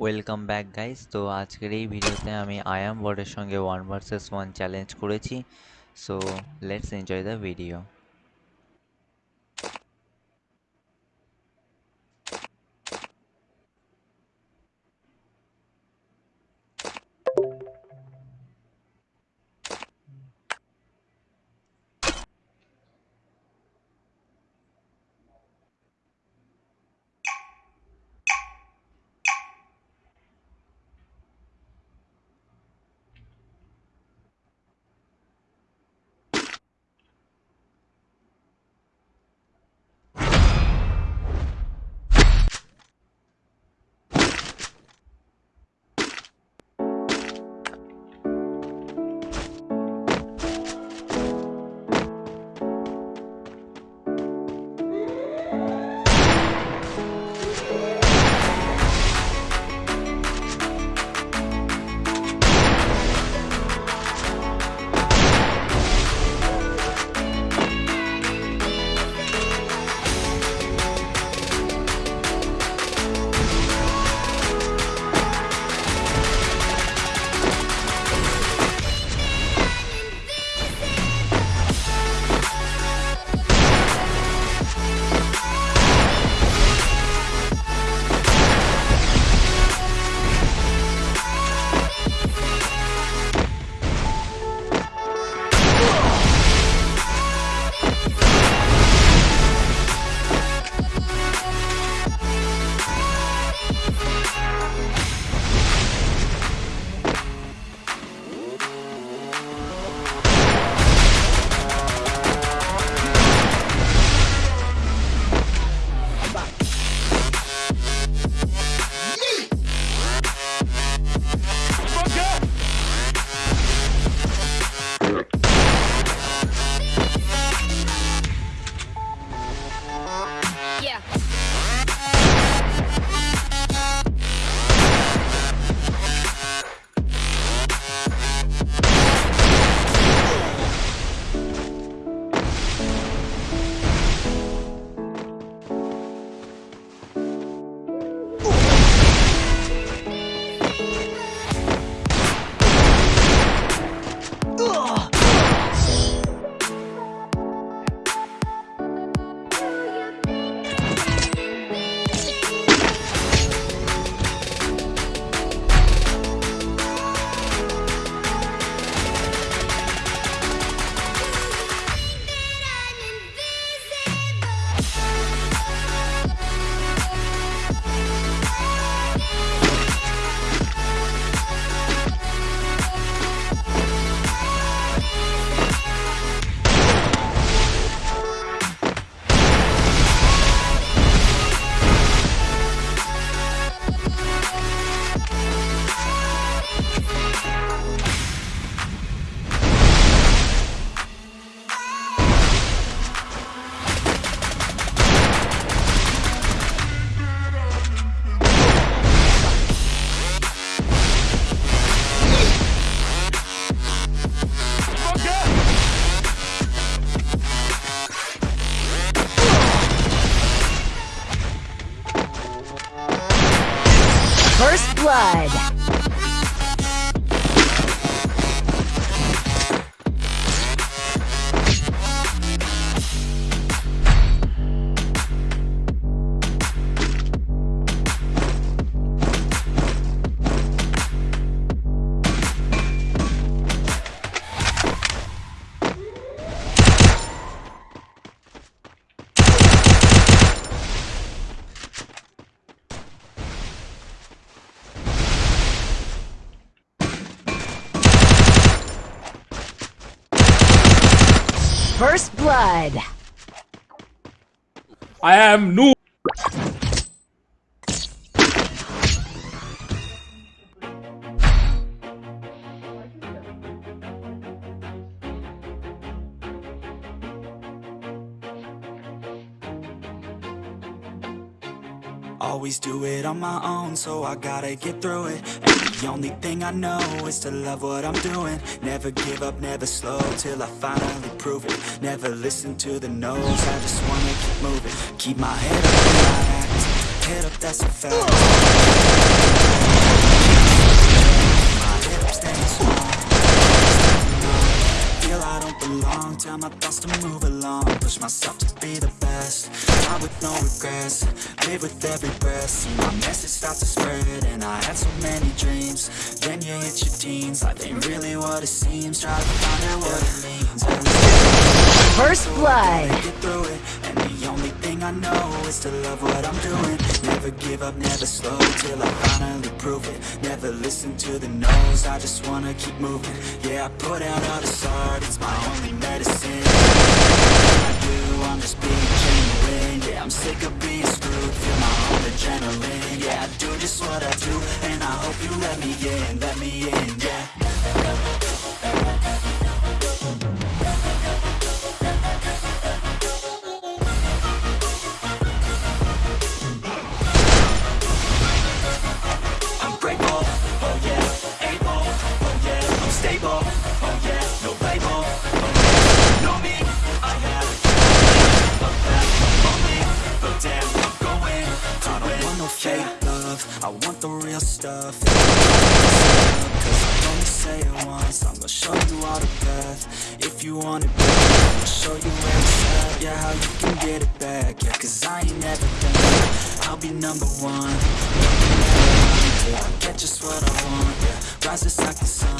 Welcome back guys তো আজকের এই ভিডিওতে আমি আয়াম বোর্ডের সঙ্গে ওয়ান ভার্সেস ওয়ান চ্যালেঞ্জ করেছি। So let's enjoy the video First Blood. I am noob. Always do it on my own, so I gotta get through it And the only thing I know is to love what I'm doing. Never give up, never slow, till I finally prove it. Never listen to the no's, I just wanna keep moving. Keep my head up when I act, head up that's a fact. My head up staying strong. Feel I don't belong tell my thoughts to move along. Push myself to be the best. I with no regrets. Live with every breath. See my message start to spread And I had so many dreams. Then you hit your teens. Life ain't really what it seems. Try to find out what it means. First Blood only thing I know is to love what I'm doing. Never give up, never slow Till I finally prove it. Never listen to the no's I just wanna keep moving. Yeah, I put out all this art It's my only medicine show you where it's at, yeah, how you can get it back, yeah, cause I ain't never done, I'll be number one. Yeah, I get just what I want, yeah. Rises like the sun.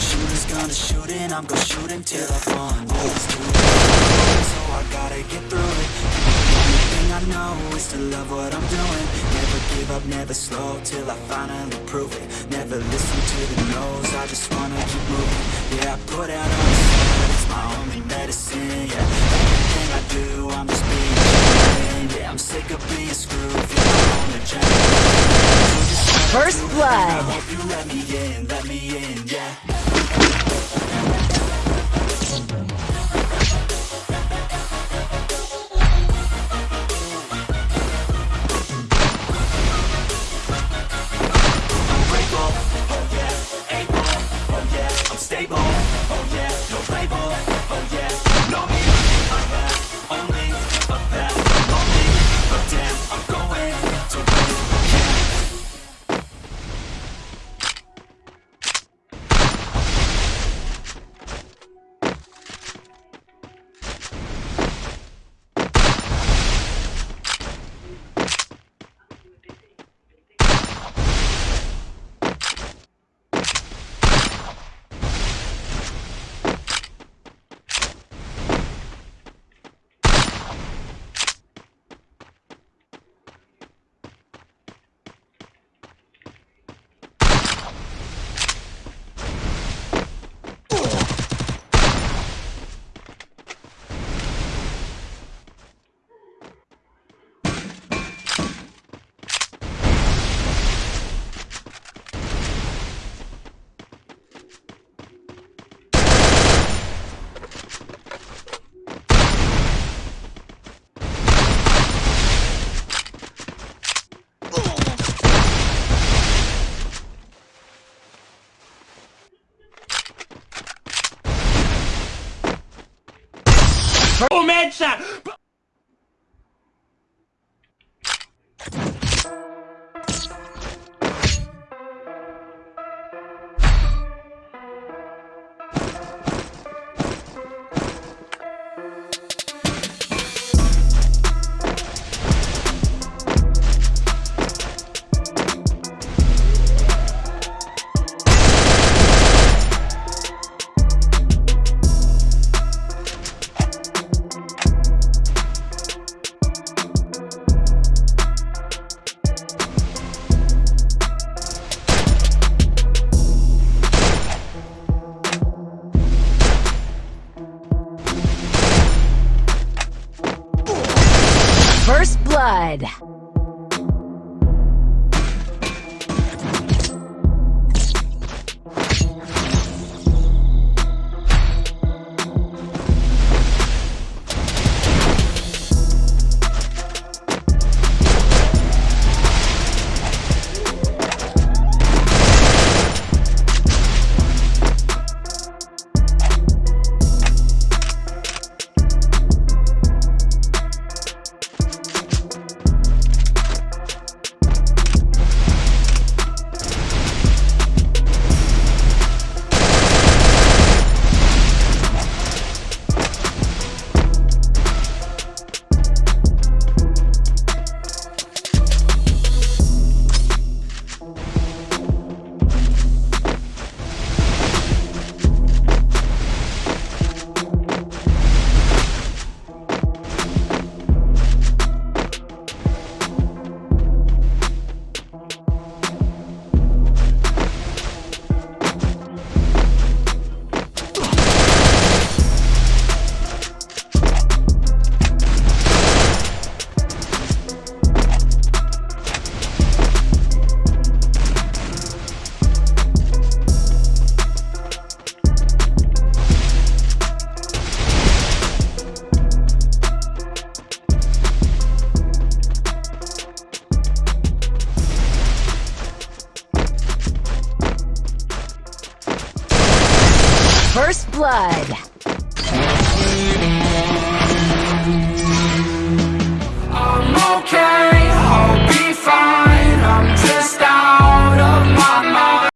Shooters gonna shoot and I'm gonna shoot until I fall. Always do it, so I gotta get through it I know is to love what I'm doing. Never give up, never slow Till I finally prove it. Never listen to the no's I just wanna keep moving. Yeah, I put out all the It's my only medicine, yeah. Everything I do, I'm just being Yeah, I'm sick of being screwed Feel my own adrenaline First blood. Have that.